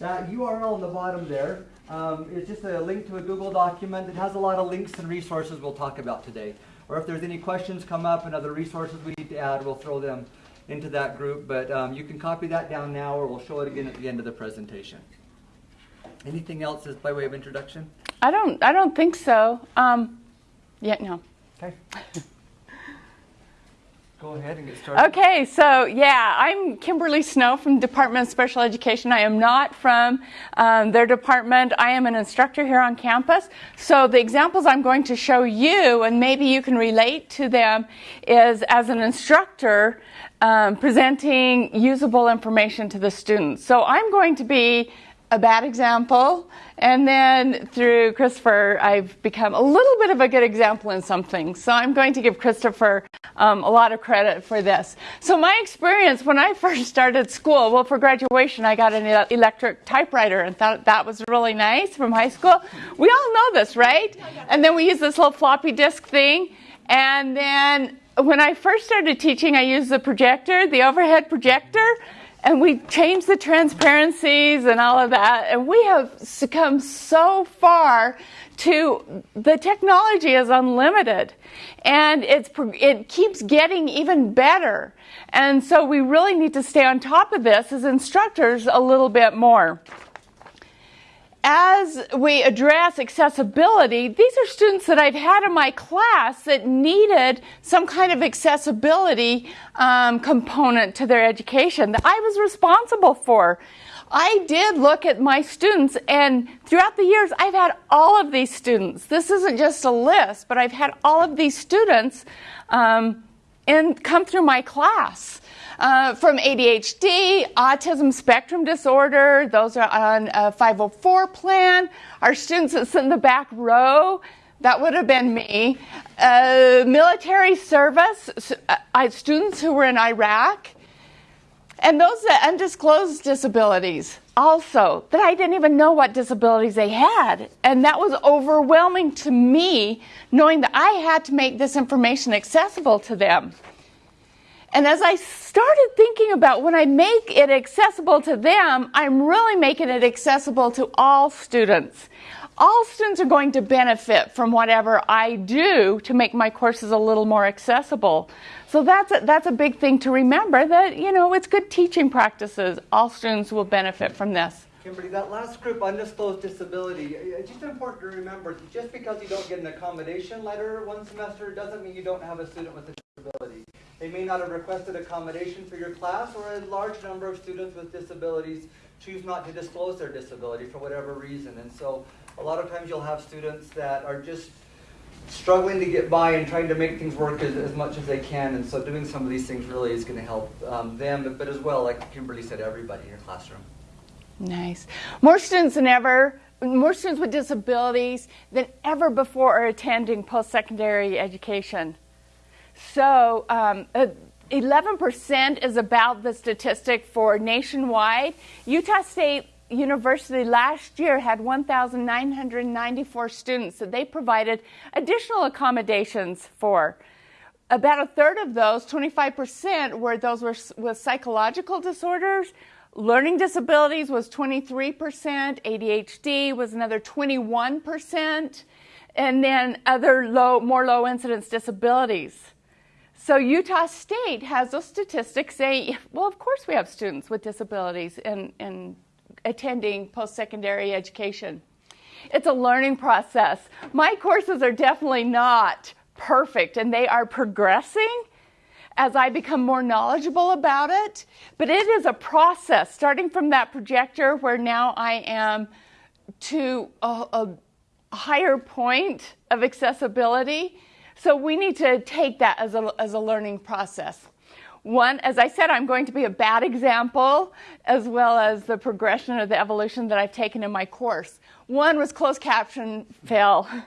That URL on the bottom there um, is just a link to a Google document. It has a lot of links and resources we'll talk about today. Or if there's any questions come up and other resources we need to add, we'll throw them into that group. But um, you can copy that down now or we'll show it again at the end of the presentation. Anything else as by way of introduction? I don't. I don't think so. Um, yeah, no. Okay. Go ahead and get started. Okay, so yeah, I'm Kimberly Snow from Department of Special Education. I am not from um, their department. I am an instructor here on campus. So the examples I'm going to show you, and maybe you can relate to them, is as an instructor um, presenting usable information to the students. So I'm going to be a bad example. And then through Christopher, I've become a little bit of a good example in something. So I'm going to give Christopher um, a lot of credit for this. So my experience when I first started school, well, for graduation, I got an electric typewriter and thought that was really nice from high school. We all know this, right? And then we use this little floppy disk thing. And then when I first started teaching, I used the projector, the overhead projector and we changed the transparencies and all of that and we have succumbed so far to the technology is unlimited and it's it keeps getting even better. And so we really need to stay on top of this as instructors a little bit more as we address accessibility, these are students that I've had in my class that needed some kind of accessibility um, component to their education that I was responsible for. I did look at my students, and throughout the years, I've had all of these students. This isn't just a list, but I've had all of these students um, and come through my class uh, from ADHD, autism spectrum disorder. Those are on a 504 plan. Our students that sit in the back row, that would have been me. Uh, military service, uh, students who were in Iraq. And those that undisclosed disabilities also, that I didn't even know what disabilities they had. And that was overwhelming to me, knowing that I had to make this information accessible to them. And as I started thinking about when I make it accessible to them, I'm really making it accessible to all students. All students are going to benefit from whatever I do to make my courses a little more accessible. So that's a, that's a big thing to remember that, you know, it's good teaching practices. All students will benefit from this. Kimberly, that last group, undisclosed disability, uh, it's just important to remember just because you don't get an accommodation letter one semester doesn't mean you don't have a student with a disability. They may not have requested accommodation for your class, or a large number of students with disabilities choose not to disclose their disability for whatever reason. And so a lot of times you'll have students that are just struggling to get by and trying to make things work as, as much as they can. And so doing some of these things really is going to help um, them, but as well, like Kimberly said, everybody in your classroom. Nice. More students than ever more students with disabilities than ever before are attending post-secondary education. So um, uh, 11% is about the statistic for nationwide. Utah State University last year had 1,994 students that they provided additional accommodations for. About a third of those, 25%, were those were with psychological disorders. Learning disabilities was 23%, ADHD was another 21%, and then other low, more low incidence disabilities. So Utah State has those statistics saying, well, of course we have students with disabilities in, in attending post-secondary education. It's a learning process. My courses are definitely not perfect and they are progressing as I become more knowledgeable about it. But it is a process, starting from that projector where now I am to a, a higher point of accessibility so we need to take that as a, as a learning process. One, as I said, I'm going to be a bad example as well as the progression of the evolution that I've taken in my course. One was closed caption fail.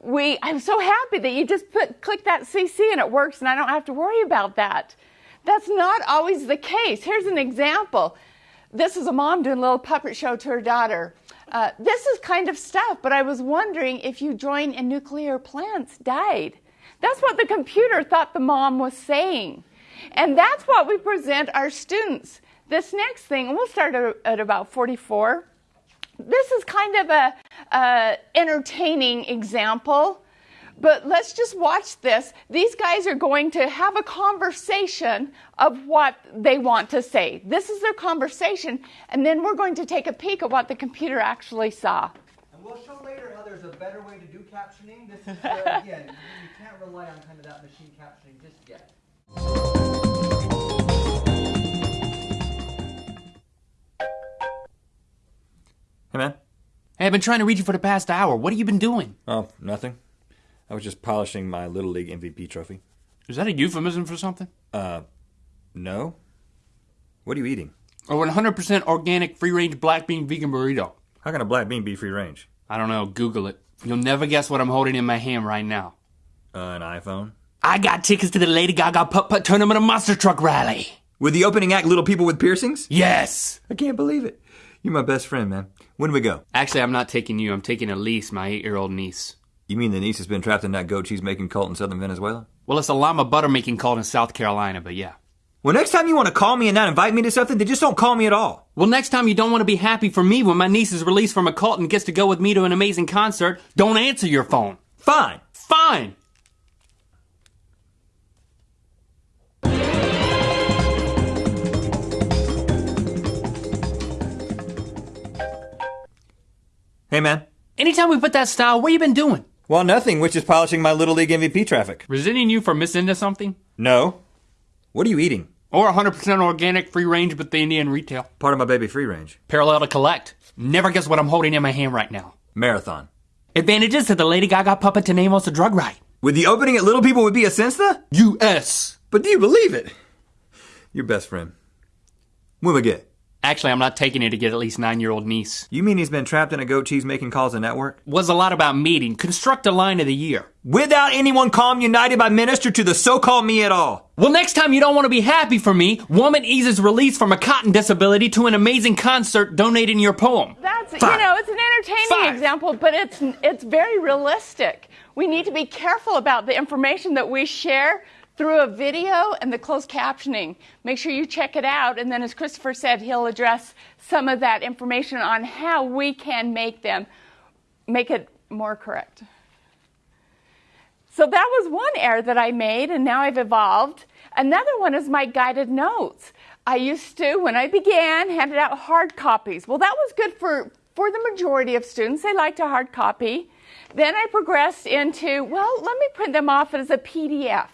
We, I'm so happy that you just put, click that CC and it works and I don't have to worry about that. That's not always the case. Here's an example. This is a mom doing a little puppet show to her daughter. Uh, this is kind of stuff, but I was wondering if you join in nuclear plants died. That's what the computer thought the mom was saying. And that's what we present our students. This next thing, we'll start at, about 44. This is kind of a, a entertaining example, but let's just watch this. These guys are going to have a conversation of what they want to say. This is their conversation, and then we're going to take a peek at what the computer actually saw. And we'll show later how there's a better way to do captioning. This is, uh, again, you can't rely on kind of that machine captioning just yet. Hey, man. Hey, I've been trying to reach you for the past hour. What have you been doing? Oh, nothing. I was just polishing my Little League MVP trophy. Is that a euphemism for something? Uh, no? What are you eating? Or a 100% organic free range black bean vegan burrito? How can a black bean be free range? I don't know. Google it. You'll never guess what I'm holding in my hand right now. Uh, an iPhone? I got tickets to the Lady Gaga Putt Putt Tournament of Monster Truck Rally. With the opening act, Little People with Piercings? Yes! I can't believe it. You're my best friend, man. When do we go? Actually, I'm not taking you. I'm taking Elise, my eight year old niece. You mean the niece has been trapped in that goat cheese making cult in southern Venezuela? Well, it's a llama butter making cult in South Carolina, but yeah. Well, next time you want to call me and not invite me to something, then just don't call me at all. Well, next time you don't want to be happy for me when my niece is released from a cult and gets to go with me to an amazing concert, don't answer your phone. Fine. Fine! Hey, man. Anytime we put that style, what you been doing? Well, nothing, which is polishing my Little League MVP traffic. Resenting you for missing into something? No. What are you eating? Or 100% organic, free range, but the Indian retail. Part of my baby free range. Parallel to collect. Never guess what I'm holding in my hand right now. Marathon. Advantages to the Lady Gaga puppet to name us a drug right. With the opening at Little People would be a sense U.S. But do you believe it? Your best friend. When we get? Actually, I'm not taking it to get at least nine year old niece. You mean he's been trapped in a goat cheese making calls a network? Was a lot about meeting. Construct a line of the year. Without anyone calm united by minister to the so-called me at all. Well, next time you don't want to be happy for me, woman eases release from a cotton disability to an amazing concert donating your poem. That's Five. you know, it's an entertaining Five. example, but it's it's very realistic. We need to be careful about the information that we share through a video and the closed captioning. Make sure you check it out, and then, as Christopher said, he'll address some of that information on how we can make them make it more correct. So that was one error that I made, and now I've evolved. Another one is my guided notes. I used to, when I began, handed out hard copies. Well, that was good for, for the majority of students. They liked a hard copy. Then I progressed into, well, let me print them off as a PDF.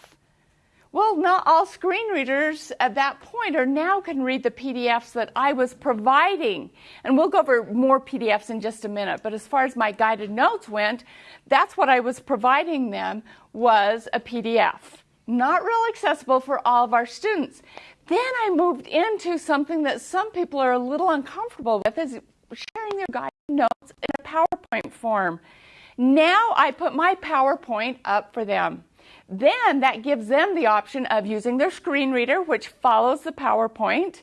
Well, not all screen readers at that point or now can read the PDFs that I was providing. And we'll go over more PDFs in just a minute. But as far as my guided notes went, that's what I was providing them was a PDF. Not real accessible for all of our students. Then I moved into something that some people are a little uncomfortable with is sharing their guided notes in a PowerPoint form. Now I put my PowerPoint up for them. Then that gives them the option of using their screen reader, which follows the PowerPoint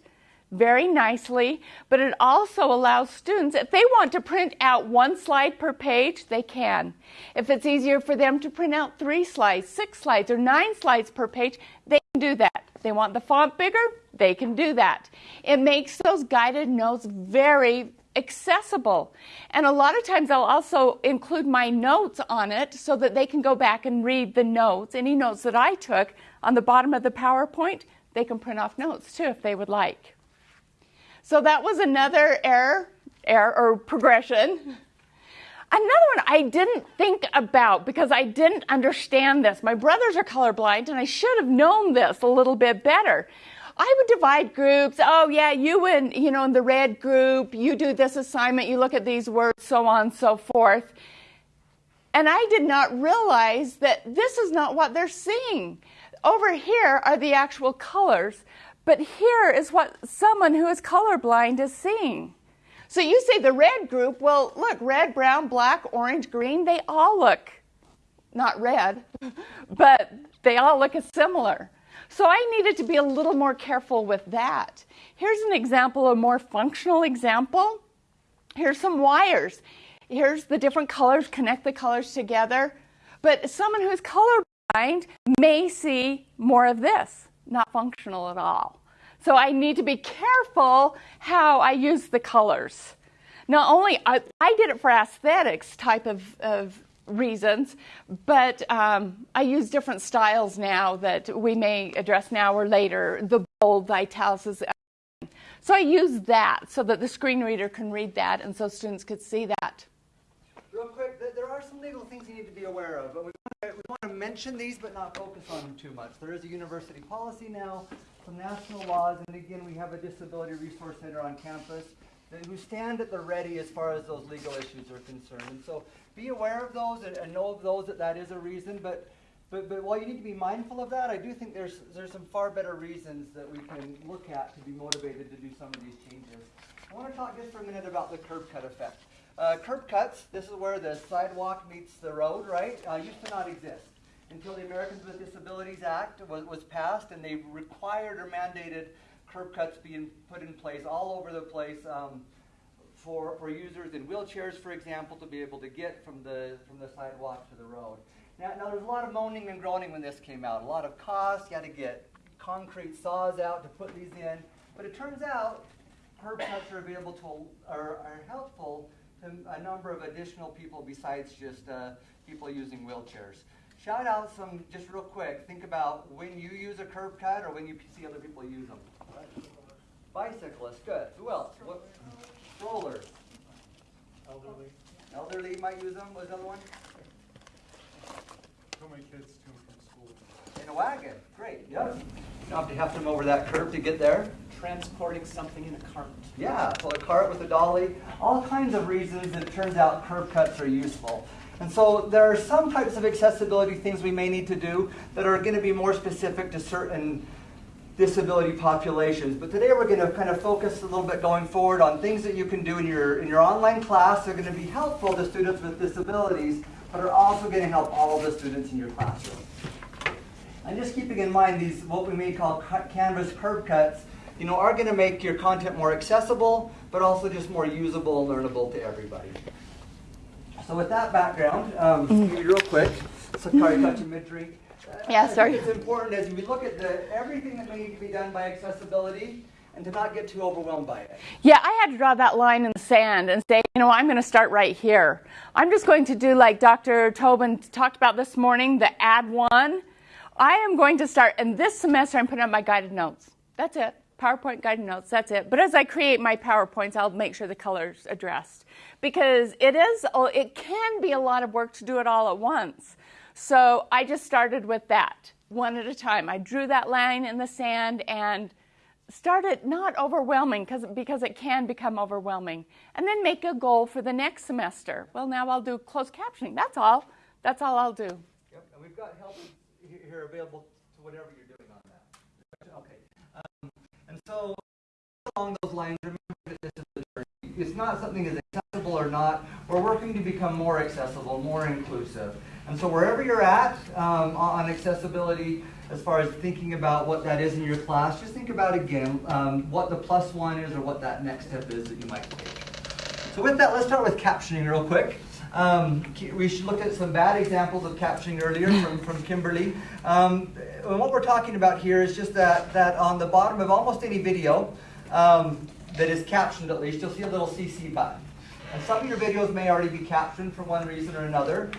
very nicely, but it also allows students, if they want to print out one slide per page, they can. If it's easier for them to print out three slides, six slides, or nine slides per page, they can do that. They want the font bigger, they can do that. It makes those guided notes very accessible. And a lot of times I'll also include my notes on it so that they can go back and read the notes, any notes that I took on the bottom of the PowerPoint. They can print off notes too if they would like. So that was another error, error or progression. Another one I didn't think about because I didn't understand this. My brothers are colorblind and I should have known this a little bit better. I would divide groups. Oh yeah, you and you know in the red group, you do this assignment, you look at these words, so on and so forth. And I did not realize that this is not what they're seeing. Over here are the actual colors, but here is what someone who is colorblind is seeing. So you say the red group, well, look, red, brown, black, orange, green, they all look not red, but they all look similar. So I needed to be a little more careful with that. Here's an example, a more functional example. Here's some wires. Here's the different colors, connect the colors together. But someone who's colorblind may see more of this, not functional at all. So I need to be careful how I use the colors. Not only I, I did it for aesthetics type of, of reasons, but um, I use different styles now that we may address now or later. The bold, the italics. So I use that so that the screen reader can read that, and so students could see that. Real quick, there are some legal things you need to be aware of, but we want to, we want to mention these but not focus on them too much. There is a university policy now, some national laws, and again, we have a disability resource center on campus who stand at the ready as far as those legal issues are concerned. And so be aware of those and, and know of those that that is a reason, but but, but while you need to be mindful of that, I do think there's, there's some far better reasons that we can look at to be motivated to do some of these changes. I want to talk just for a minute about the curb cut effect. Uh, curb cuts, this is where the sidewalk meets the road, right? Uh, used to not exist until the Americans with Disabilities Act was, was passed and they required or mandated curb cuts being put in place all over the place um, for, for users in wheelchairs, for example, to be able to get from the, from the sidewalk to the road. Now, now, there's a lot of moaning and groaning when this came out. A lot of cost, You had to get concrete saws out to put these in. But it turns out curb cuts are available to, are, are helpful to a number of additional people besides just uh, people using wheelchairs. Shout out some, just real quick, think about when you use a curb cut or when you see other people use them. Bicyclists, good. Who else? What? Strollers. elderly, Elderly might use them. What's the other one? so many kids to and from school. In a wagon. Great. Yep. You don't have to have them over that curb to get there. transporting something in a cart. Yeah, so a cart with a dolly, all kinds of reasons that it turns out curb cuts are useful. And so there are some types of accessibility things we may need to do that are going to be more specific to certain disability populations. But today we're going to kind of focus a little bit going forward on things that you can do in your in your online class that are going to be helpful to students with disabilities, but are also going to help all the students in your classroom. And just keeping in mind these, what we may call canvas curb cuts, you know, are going to make your content more accessible, but also just more usable and learnable to everybody. So with that background, um, real quick, Sakari Kachimitri. Yeah, I think sorry. It's important as we look at the, everything that may need to be done by accessibility and to not get too overwhelmed by it. Yeah, I had to draw that line in the sand and say, you know, I'm going to start right here. I'm just going to do like Dr. Tobin talked about this morning, the add one. I am going to start, and this semester I'm putting up my guided notes. That's it. PowerPoint guided notes, that's it. But as I create my PowerPoints, I'll make sure the color's addressed. Because it is, oh, it can be a lot of work to do it all at once. So I just started with that, one at a time. I drew that line in the sand and started not overwhelming because because it can become overwhelming and then make a goal for the next semester well now i'll do closed captioning that's all that's all i'll do Yep, and we've got help here available to whatever you're doing on that. Okay. Um, and so along those lines, remember that this is a journey. It's not something is accessible or not. We're working to become more accessible, more inclusive. And so wherever you're at um, on accessibility, as far as thinking about what that is in your class, just think about again um, what the plus one is or what that next step is that you might take. So with that, let's start with captioning real quick. Um, we should look at some bad examples of captioning earlier from, from Kimberly. Um, and what we're talking about here is just that, that on the bottom of almost any video um, that is captioned at least, you'll see a little CC button. And some of your videos may already be captioned for one reason or another,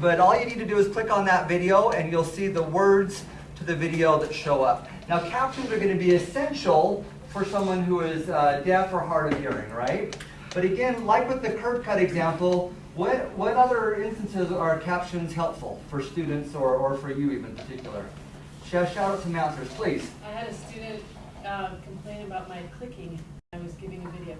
but all you need to do is click on that video and you'll see the words to the video that show up. Now captions are going to be essential for someone who is uh, deaf or hard of hearing, right? But again, like with the curb cut example, what, what other instances are captions helpful for students or, or for you even in particular? Shout, shout out some answers, please. I had a student um, complain about my clicking. I was giving a video.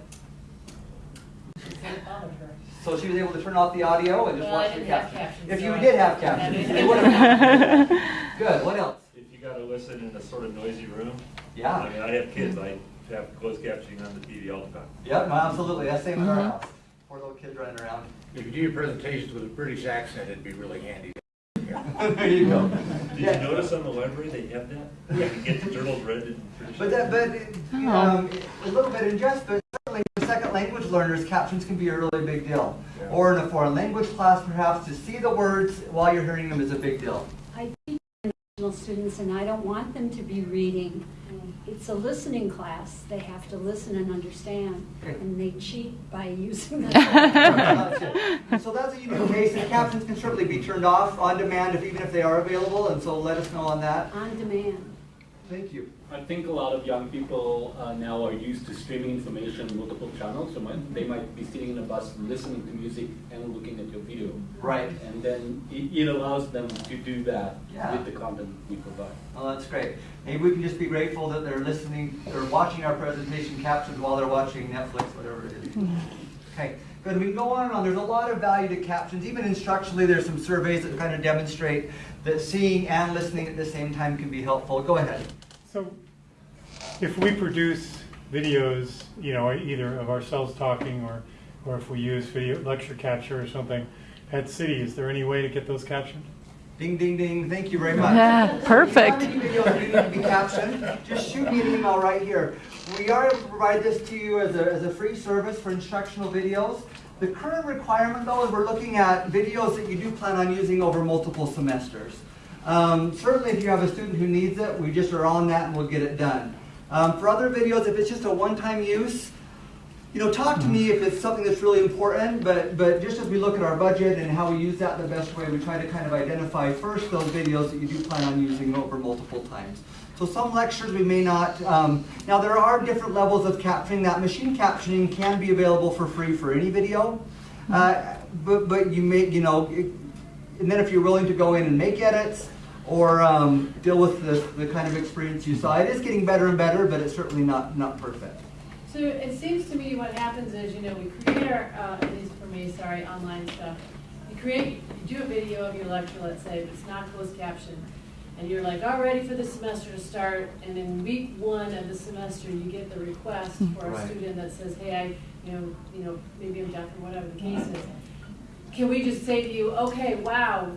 She said it bothered her. So she was able to turn off the audio and just Well, watch the didn't captions. captions, If so you I- did have I captions, it would have. Good. What else? If you gotta listen in a sort of noisy room. Yeah. I mean, I have kids, I have closed captioning on the TV all the time. Yep, no, absolutely. That's the same in our mm-hmm. house. Poor little kids running around. If you do your presentations with a British accent, it'd be really handy. there you go. Did you Yeah. notice on the library they have that? You get the journals read in British. But that, but um, a little bit in jest, but certainly for second language learners, captions can be a really big deal. Yeah. Or in a foreign language class, perhaps to see the words while you're hearing them is a big deal. I teach international students and I don't want them to be reading it's a listening class. They have to listen and understand, Okay. and they cheat by using the. So that's a unique case, and captions can certainly be turned off on demand if, even if they are available, and so let us know on that. On demand. Thank you. I think a lot of young people uh, now are used to streaming information in multiple channels. So might, they might be sitting in a bus listening to music and looking at your video. Right. And then it, it allows them to do that Yeah. with the content we provide. Oh, that's great. Maybe we can just be grateful that they're listening, they're watching our presentation captions while they're watching Netflix, whatever it is. Okay, good. We can go on and on. There's a lot of value to captions. Even instructionally, there's some surveys that kind of demonstrate that seeing and listening at the same time can be helpful. Go ahead. So if we produce videos, you know, either of ourselves talking or, or if we use video lecture capture or something at CIDI, is there any way to get those captioned? Ding, ding, ding. Thank you very much. Yeah, perfect. If you have any videos that need to be captioned, just shoot me an email right here. We are able to provide this to you as a, as a free service for instructional videos. The current requirement though is we're looking at videos that you do plan on using over multiple semesters. Um, certainly if you have a student who needs it, we just are on that and we'll get it done. Um, for other videos, if it's just a one-time use, you know, talk to me if it's something that's really important, but, but just as we look at our budget and how we use that the best way, we try to kind of identify first those videos that you do plan on using over multiple times. So some lectures we may not, um, now there are different levels of captioning. That machine captioning can be available for free for any video, uh, but, but you may, you know, it, and then if you're willing to go in and make edits or um, deal with the, the kind of experience you saw, it is getting better and better, but it's certainly not, not perfect. So it seems to me what happens is, you know, we create our, uh, at least for me, sorry, online stuff. You create, you do a video of your lecture, let's say, but it's not closed captioned. And you're like, all ready for the semester to start, and in week one of the semester, you get the request for a Right. student that says, hey, I, you know, you know, maybe I'm deaf or whatever the case is. Can we just say to you, okay, wow,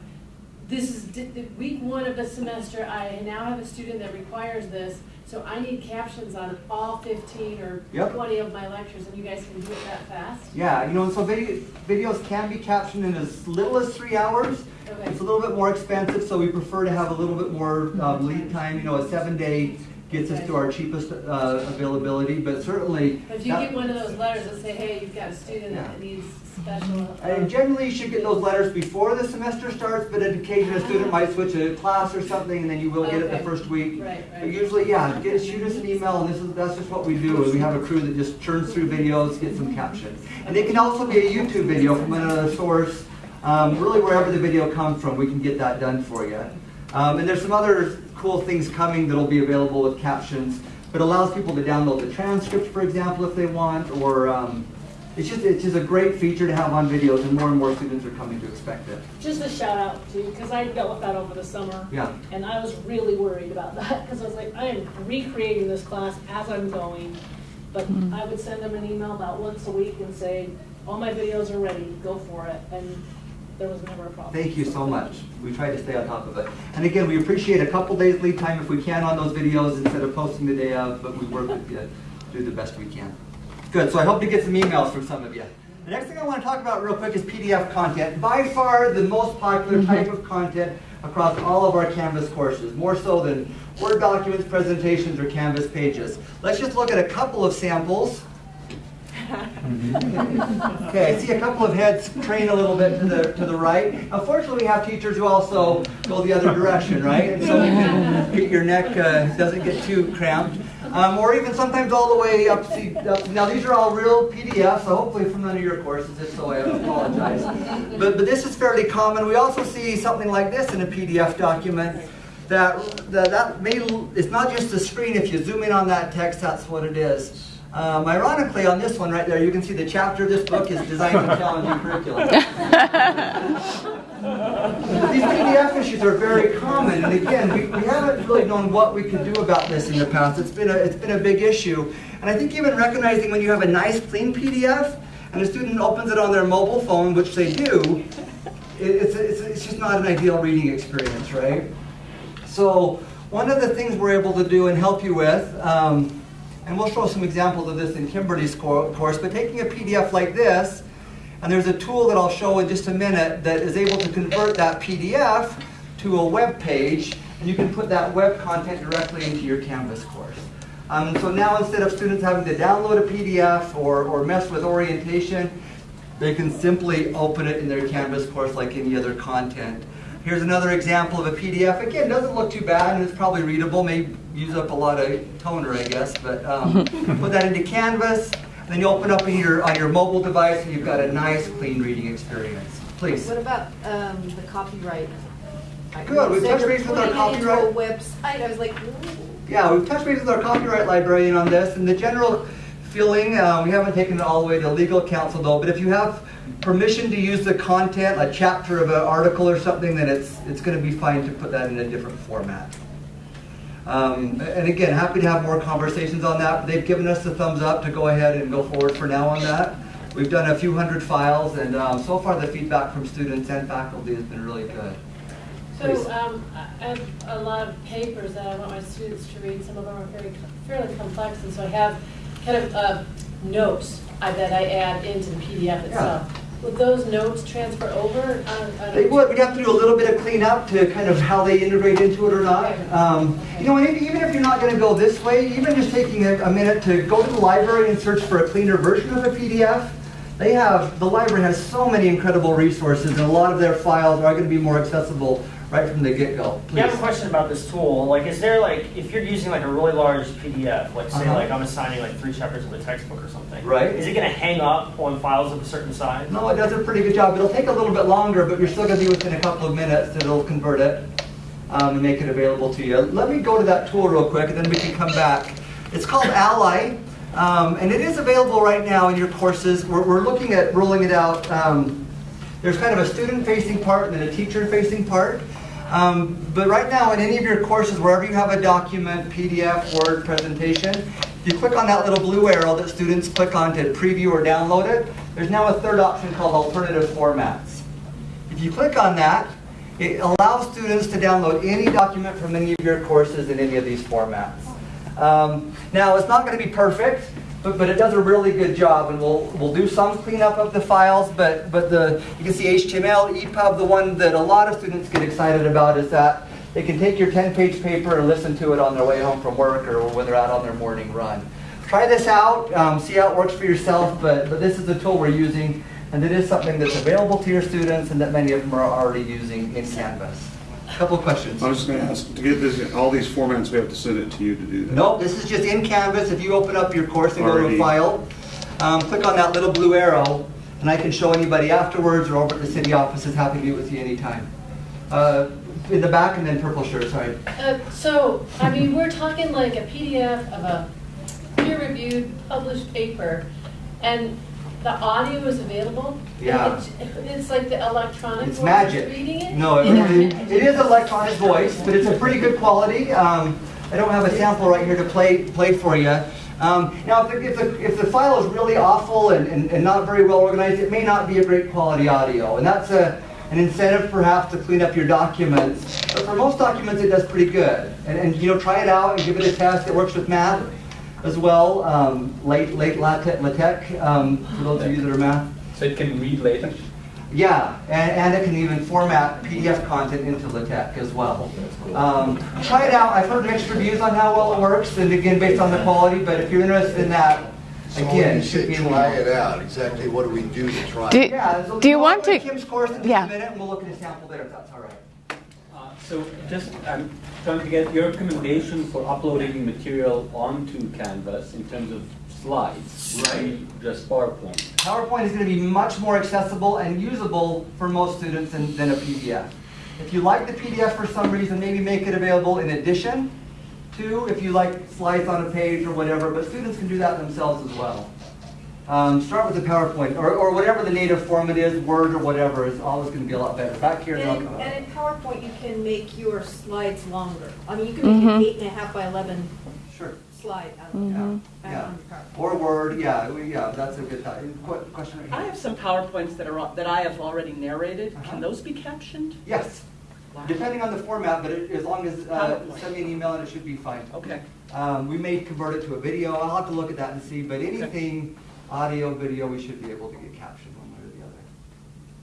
this is week one of the semester, I now have a student that requires this, so I need captions on all fifteen or Yep. twenty of my lectures, and you guys can do it that fast? Yeah, you know, so video, videos can be captioned in as little as three hours. Okay. It's a little bit more expensive, so we prefer to have a little bit more um, lead time. You know, a seven gets us to our cheapest uh, availability, but certainly. But if you get one of those letters that say, hey, you've got a student Yeah. that needs special. And generally, you should get those letters before the semester starts, but on occasion, a student might switch a class or something, and then you will get it the first week. Right, But usually, yeah, get, shoot us an email, and this is, that's just what we do. We have a crew that just churns through videos, gets them captioned. And it can also be a YouTube video from another source. Um, really, wherever the video comes from, we can get that done for you. Um, and there's some other cool things coming that'll be available with captions, but allows people to download the transcript, for example, if they want, or um, it's just it's just a great feature to have on videos, and more and more students are coming to expect it. Just a shout out to, because I dealt with that over the summer. Yeah. And I was really worried about that, because I was like, I am recreating this class as I'm going. But I would send them an email about once a week and say, all my videos are ready, go for it. And there was never a problem. Thank you so much. We try to stay on top of it. And again, we appreciate a couple days lead time if we can on those videos instead of posting the day of, but we work with you to do the best we can. Good, so I hope to get some emails from some of you. The next thing I want to talk about real quick is PDF content. By far the most popular mm-hmm. type of content across all of our Canvas courses, more so than Word documents, presentations, or Canvas pages. Let's just look at a couple of samples. Okay, I see a couple of heads crane a little bit to the to the right. Unfortunately, we have teachers who also go the other direction, right? So get your neck uh, doesn't get too cramped, um, or even sometimes all the way up, see, up. Now these are all real PDFs, so hopefully from none of your courses. If so, I apologize. But but this is fairly common. We also see something like this in a PDF document. That, that, that may, it's not just a screen. If you zoom in on that text, that's what it is. Um, ironically, on this one right there, you can see the chapter of this book is designed to challenge your curriculum. These PDF issues are very common, and again, we, we haven't really known what we could do about this in the past. It's been a, it's been a big issue. And I think even recognizing when you have a nice, clean PDF, and a student opens it on their mobile phone, which they do, it, it's, it's, it's just not an ideal reading experience, right? So one of the things we're able to do and help you with, um, and we'll show some examples of this in Kimberly's course, but taking a PDF like this, and there's a tool that I'll show in just a minute that is able to convert that PDF to a web page, and you can put that web content directly into your Canvas course. Um, so now instead of students having to download a PDF or, or mess with orientation, they can simply open it in their Canvas course like any other content. Here's another example of a PDF. Again, doesn't look too bad and it's probably readable. May use up a lot of toner, I guess, but um, put that into Canvas. And then you open up on your, on your mobile device and you've got a nice, clean reading experience. Please. What about um, the copyright? I- Good, we've touched you're base with our putting into a copyright- website, I was like, ooh. Yeah, we've touched base with our copyright librarian on this, and the general feeling, uh, we haven't taken it all the way to legal counsel though, but if you have permission to use the content, a chapter of an article or something, then it's, it's gonna be fine to put that in a different format. Um, and again, happy to have more conversations on that. They've given us the thumbs up to go ahead and go forward for now on that. We've done a few hundred files, and um, so far the feedback from students and faculty has been really good. So, um, I have a lot of papers that I want my students to read, some of them are very, fairly complex, and so I have kind of, uh, notes that I add into the PDF itself. Would those notes transfer over? Uh, I don't- They would, we'd have to do a little bit of cleanup to kind of how they integrate into it or not. Um, You know, even if you're not gonna go this way, even just taking a, a minute to go to the library and search for a cleaner version of a PDF, they have, the library has so many incredible resources, and a lot of their files are gonna be more accessible right from the get-go. Yeah, I have a question about this tool. Like, is there like, if you're using like a really large PDF, like say Uh-huh. like I'm assigning like three chapters of a textbook or something. Right. Is it gonna hang up on files of a certain size? No, it does a pretty good job. It'll take a little bit longer, but you're still gonna be within a couple of minutes that it'll convert it um, and make it available to you. Let me go to that tool real quick, and then we can come back. It's called Ally, um, and it is available right now in your courses. We're, we're looking at rolling it out. Um, there's kind of a student-facing part and then a teacher-facing part. Um, but right now, in any of your courses, wherever you have a document, PDF, Word, presentation, if you click on that little blue arrow that students click on to preview or download it. There's now a third option called alternative formats. If you click on that, it allows students to download any document from any of your courses in any of these formats. Um, now, it's not going to be perfect, but, but it does a really good job, and we'll, we'll do some cleanup of the files, but, but the, you can see HTML, EPUB, the one that a lot of students get excited about is that they can take your 10-page paper and listen to it on their way home from work or when they're out on their morning run. Try this out, um, see how it works for yourself, but, but this is the tool we're using, and it is something that's available to your students and that many of them are already using in Canvas. Couple of questions. I was just going to ask, to get this, all these formats, we have to send it to you to do that? Nope, this is just in Canvas. If you open up your course and go to a file, um, click on that little blue arrow, and I can show anybody afterwards or over at the CIDI offices, happy to meet with you anytime. Uh, in the back and then purple shirt, sorry. Uh, So, I mean, we're talking like a PDF of a peer-reviewed, published paper, and the audio is available? Yeah. it's- It's like the electronic It's voice magic. reading it? No, it, it it is electronic voice, but it's a pretty good quality. Um, I don't have a sample right here to play, play for you. Um, now, if the, if, the, if the file is really awful and, and, and not very well organized, it may not be a great quality audio. And that's a, an incentive perhaps to clean up your documents. But for most documents, it does pretty good. And, and you know, try it out and give it a test. It works with math as well, um, late, late LaTeX, LaTeX um, for those of you that are math. So it can read LaTeX? Yeah, and, and it can even format PDF content into LaTeX as well. Um, try it out. I've heard mixed reviews on how well it works, and again, based on the quality. But if you're interested in that, So again, you should say be in the try it out, exactly what do we do to try Do- it? Yeah, so do you want go to- Kim's course in yeah. a minute, and we'll look at a sample there if that's all right. So just, I'm trying to get your recommendation for uploading material onto Canvas in terms of slides. be Just PowerPoint. PowerPoint is going to be much more accessible and usable for most students than, than a PDF. If you like the PDF for some reason, maybe make it available in addition to, if you like slides on a page or whatever, but students can do that themselves as well. Um, start with the PowerPoint, or, or whatever the native format is, Word or whatever, is always going to be a lot better. Back here, and I'll And, come and in PowerPoint, you can make your slides longer. I mean, you can make an Mhm. eight and a half by 11 Sure. slide out of out Yeah. on your Or Word, yeah, we- yeah, that's a good, thought. Qu- question right I have some PowerPoints that are, that I have already narrated. Uh-huh. Can those be captioned? Yes, depending on the format, but it- as long as, uh, send me an email and it should be fine. Okay. Um, we may convert it to a video. I'll have to look at that and see, but anything audio, video, we should be able to get captioned one way or the other.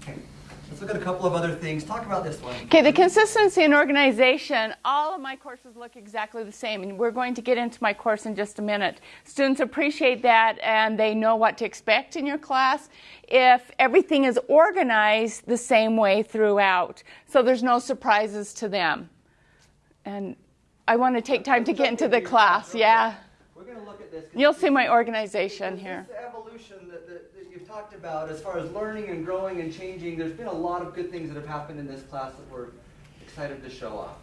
Okay. Let's look at a couple of other things. Talk about this one. Okay, the consistency and organization, all of my courses look exactly the same, and we're going to get into my course in just a minute. Students appreciate that and they know what to expect in your class if everything is organized the same way throughout, so there's no surprises to them. And I want to take time to get into the class, yeah. Going to look at this. You'll see my organization here. This evolution that, that, that you've talked about as far as learning and growing and changing, there's been a lot of good things that have happened in this class that we're excited to show off.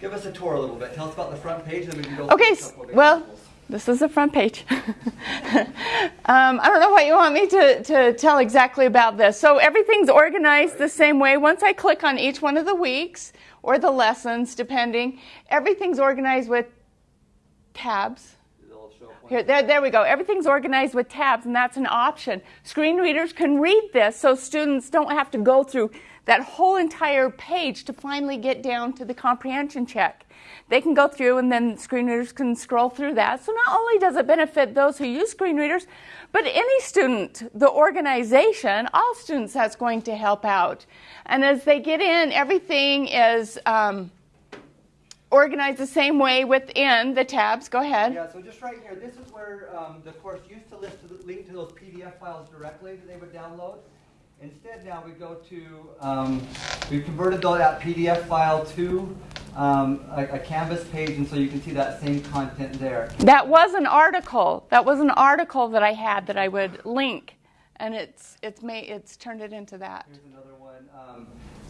Give us a tour a little bit. Tell us about the front page, and then we can go Okay, through a s- couple of well, this is the front page. um, I don't know what you want me to, to tell exactly about this. So everything's organized the same way. Once I click on each one of the weeks or the lessons, depending, everything's organized with tabs. Here, there, there we go. Everything's organized with tabs, and that's an option. Screen readers can read this, so students don't have to go through that whole entire page to finally get down to the comprehension check. They can go through, and then screen readers can scroll through that. So not only does it benefit those who use screen readers, but any student, the organization, all students, that's going to help out. And as they get in, everything is. Um, organized the same way within the tabs. Go ahead. Yeah, so just right here, this is where um, the course used to list to link to those PDF files directly that they would download. Instead, now we go to, um, we've converted that PDF file to um, a, a Canvas page, and so you can see that same content there. That was an article. That was an article that I had that I would link, and it's it's made it's turned it into that. Here's another one. Um,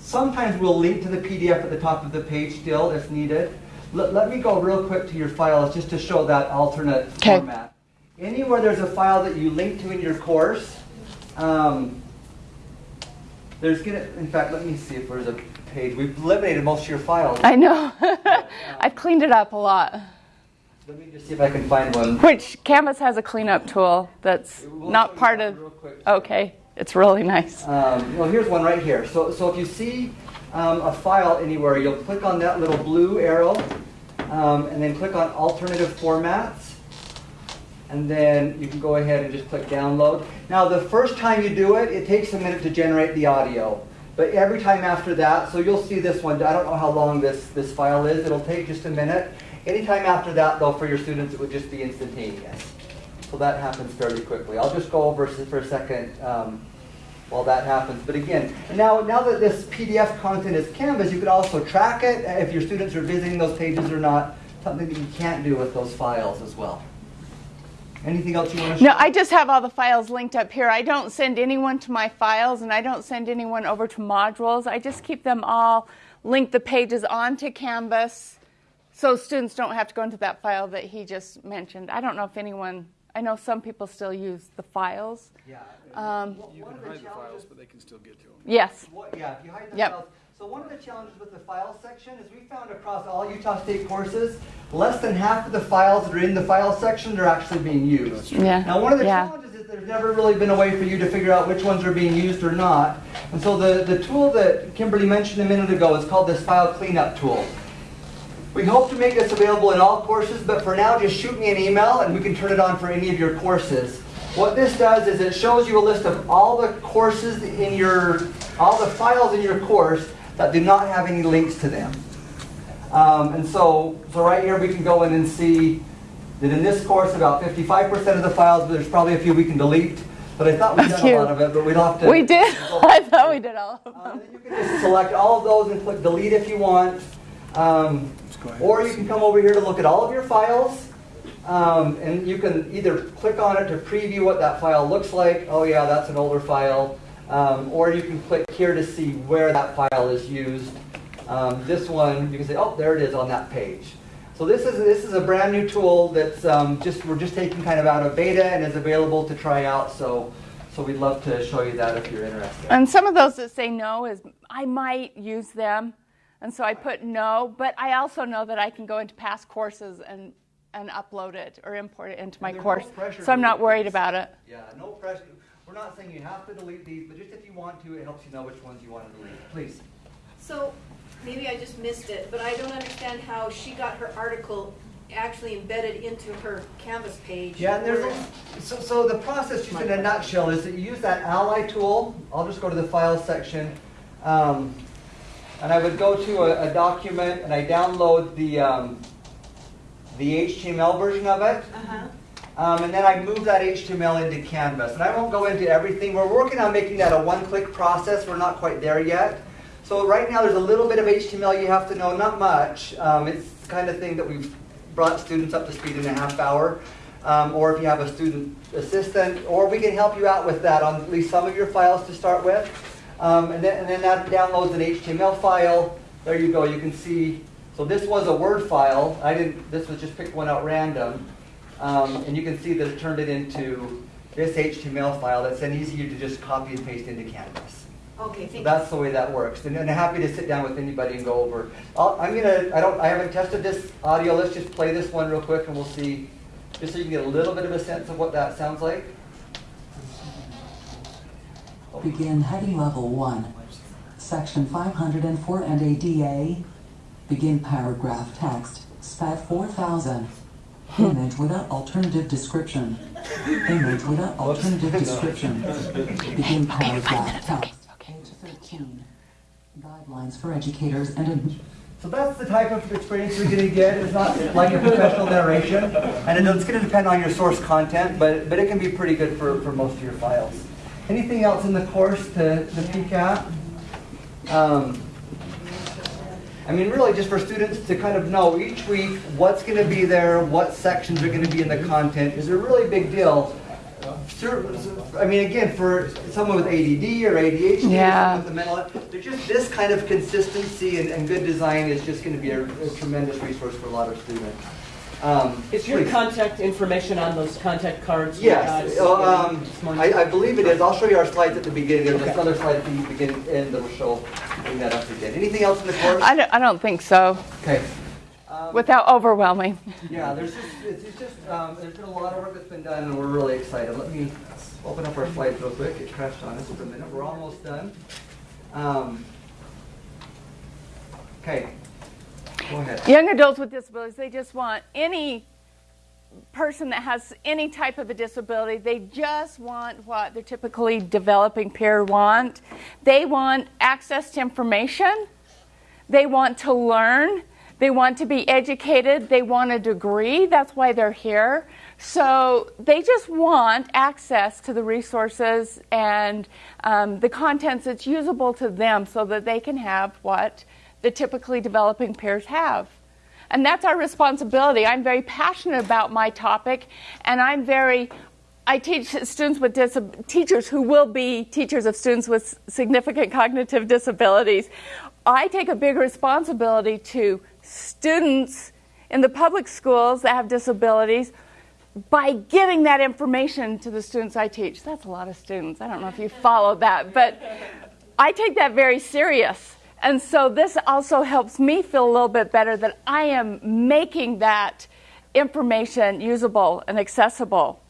sometimes we'll link to the PDF at the top of the page still if needed. Let, let me go real quick to your files just to show that alternate Okay. format. Anywhere there's a file that you link to in your course, um, there's gonna, in fact, let me see if there's a page. We've eliminated most of your files. I know. I've cleaned it up a lot. Let me just see if I can find one. Which Canvas has a cleanup tool that's We'll not part of. real quick. Okay, it's really nice. Um, well, here's one right here. So, so if you see um, a file anywhere, you'll click on that little blue arrow, um, and then click on alternative formats, and then you can go ahead and just click download. Now, the first time you do it, it takes a minute to generate the audio. But every time after that, so you'll see this one. I don't know how long this, this file is. It'll take just a minute. Anytime after that, though, for your students, it would just be instantaneous. So that happens fairly quickly. I'll just go over for a second um, while that happens. But again, now, now that this PDF content is Canvas, you can also track it if your students are visiting those pages or not, something that you can't do with those files as well. Anything else you want to No. I just have all the files linked up here. I don't send anyone to my files and I don't send anyone over to modules. I just keep them all, link the pages onto Canvas so students don't have to go into that file that he just mentioned. I don't know if anyone, I know some people still use the files. Yeah. Um, You can hide the files, but they can still get to them. Yes. What, yeah, if you hide the Yep. files. So one of the challenges with the file section is we found across all Utah State courses, less than half of the files that are in the file section are actually being used. Yeah. Now, one of the Yeah. challenges is there's never really been a way for you to figure out which ones are being used or not. And so the, the tool that Kimberly mentioned a minute ago is called this file cleanup tool. We hope to make this available in all courses, but for now, just shoot me an email and we can turn it on for any of your courses. What this does is it shows you a list of all the courses in your, all the files in your course that do not have any links to them. Um, and so, so right here we can go in and see that in this course, about 55% of the files, but there's probably a few we can delete. But I thought we did done a lot of it, but we'd have to. We did. I thought we did all of them. You can just select all of those and click delete if you want. Um, or you can come over here to look at all of your files. Um, and you can either click on it to preview what that file looks like. Oh yeah, that's an older file. Um, or you can click here to see where that file is used. Um, this one, you can say, oh, there it is on that page. So this is this is a brand new tool that's um, just we're just taking kind of out of beta and is available to try out. So so we'd love to show you that if you're interested. And some of those that say no is I might use them, and so I put no. But I also know that I can go into past courses and and upload it or import it into my there's no course, so I'm not worried this. about it. Yeah, no pressure. We're not saying you have to delete these, but just if you want to, it helps you know which ones you want to delete. Please. So maybe I just missed it, but I don't understand how she got her article actually embedded into her Canvas page. Yeah, and there's, a- so, so the process, just in a nutshell, is that you use that Ally tool. I'll just go to the file section. Um, and I would go to a, a document and I download the, um, the HTML version of it. Uh-huh. Um, and then I move that HTML into Canvas. And I won't go into everything. We're working on making that a one-click process. We're not quite there yet. So right now there's a little bit of HTML you have to know, not much. Um, it's the kind of thing that we've brought students up to speed in a half hour. Um, or if you have a student assistant, or we can help you out with that on at least some of your files to start with. Um, and, then, and then that downloads an HTML file. There you go. You can see. So this was a Word file. I didn't. This was just picked one out random. Um, and you can see that it turned it into this HTML file that's then easier to just copy and paste into Canvas. Okay, So thank you. that's the way that works. And, and I'm happy to sit down with anybody and go over. I'll, I'm gonna. I don't. I haven't tested this audio. Let's just play this one real quick, and we'll see, just so you can get a little bit of a sense of what that sounds like. Begin heading level 1. Section 504 and ADA. Begin paragraph text. SPAT 4000. Image without alternative description. Image without alternative description. Begin paragraph text. Page 13. Guidelines for educators and So that's the type of experience you're going to get. It's not like a professional narration, and it's going to depend on your source content, but, but it can be pretty good for, for most of your files. Anything else in the course to, to peek at? Um, I mean, really, just for students to kind of know each week what's going to be there, what sections are going to be in the content is a really big deal. I mean, again, for someone with ADD or ADHD, Yeah. or someone with a mental, they're just this kind of consistency and, and good design is just going to be a, a tremendous resource for a lot of students. Um, Is your please. contact information on those contact cards? Yes, uh, um. I, I believe it is. I'll show you our slides at the beginning. There's Okay. another slide at the beginning and that'll show, bring that up again. Anything else in the course? I don't, I don't think so. Okay. Without overwhelming. Yeah, there's just, it's, it's just, um, there's been a lot of work that's been done and we're really excited. Let me open up our slides real quick. It crashed on us for a minute. We're almost done. Um, okay. Go ahead. Young adults with disabilities, they just want any person that has any type of a disability, they just want what their typically developing peer want. They want access to information. They want to learn. They want to be educated. They want a degree. That's why they're here. So they just want access to the resources and um, the contents that's usable to them so that they can have what the typically developing peers have. And that's our responsibility. I'm very passionate about my topic, and I'm very I teach students with teachers who will be teachers of students with significant cognitive disabilities. I take a big responsibility to students in the public schools that have disabilities by giving that information to the students I teach. That's a lot of students. I don't know if you follow that, but I take that very serious. And so this also helps me feel a little bit better that I am making that information usable and accessible.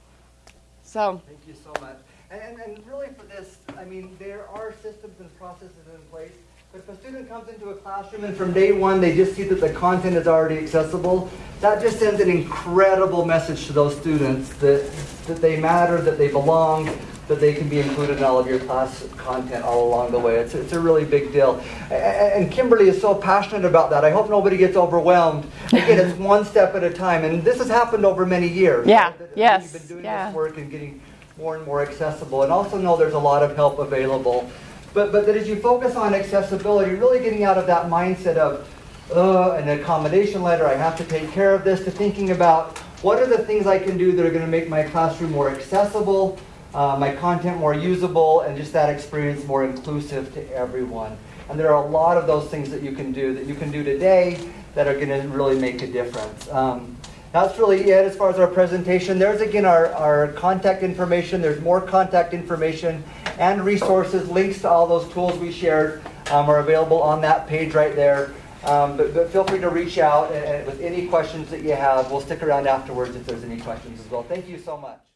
So, Thank you so much. And, and, really for this, I mean, there are systems and processes in place, but if a student comes into a classroom and from day one they just see that the content is already accessible, that just sends an incredible message to those students that, that they matter, that they belong, that they can be included in all of your class content all along the way. It's, it's a really big deal. And Kimberly is so passionate about that. I hope nobody gets overwhelmed. Again, it's one step at a time, and this has happened over many years. Yeah, yes, You've been doing yeah. this work and getting more and more accessible. And also know there's a lot of help available. But, but that as you focus on accessibility, really getting out of that mindset of, uh, an accommodation letter, I have to take care of this, to thinking about what are the things I can do that are going to make my classroom more accessible, uh, my content more usable, and just that experience more inclusive to everyone. And there are a lot of those things that you can do that you can do today that are going to really make a difference. Um, that's really it as far as our presentation. There's again our, our contact information. There's more contact information and resources. Links to all those tools we shared um, are available on that page right there. Um, but, but feel free to reach out and, and with any questions that you have. We'll stick around afterwards if there's any questions as well. Thank you so much.